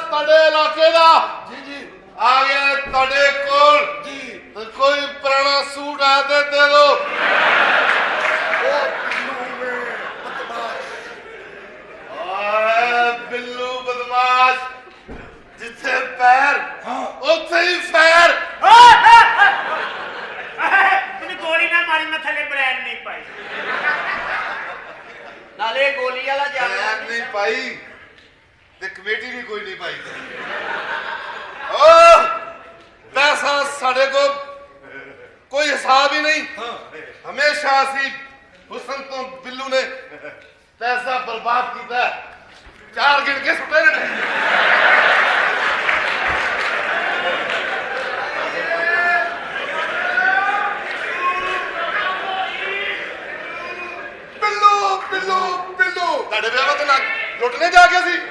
ਬਦਮਾਸ਼ ਤੁਹਾਡੇ ਇਲਾਕੇ ਦਾ ਜੀ ਜੀ ਆ ਗਿਆ ਤੁਹਾਡੇ ਕੋਲ ਜੀ ਕੋਈ ਪੁਰਾਣਾ ਸੂਟ ਆ ਤੇ ਦੇ ਦੋ ਓ ਬਿੱਲੂ ਵੇ ਬਦਮਾਸ਼ ਓਏ ਬਿੱਲੂ ਬਦਮਾਸ਼ ਜਿੱਥੇ ਪੈਰ ਉੱਥੇ ਹੀ ਫੈਰ ਤੈਨੂੰ ਗੋਲੀ ਨਾ ਮਾਰੀ ਮੈਂ ਥੱਲੇ ਬ੍ਰੈਂਡ ਨਹੀਂ ਪਾਈ تے کمیٹی بھی کوئی نہیں پائی او پیسہ سڑے کو کوئی حساب ہی نہیں۔ ہاں۔ ہمیشہ اسی حسن تو بلو نے پیسہ برباد کیتا ہے۔ چار گن کے سپے نے۔ لوٹنے جا کے سی۔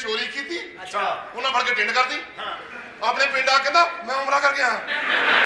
چوری کی فرق اچھا۔ ٹینڈ کر دی۔ ہاں۔ اپنے پینڈ آ کے میں عمرہ کر کے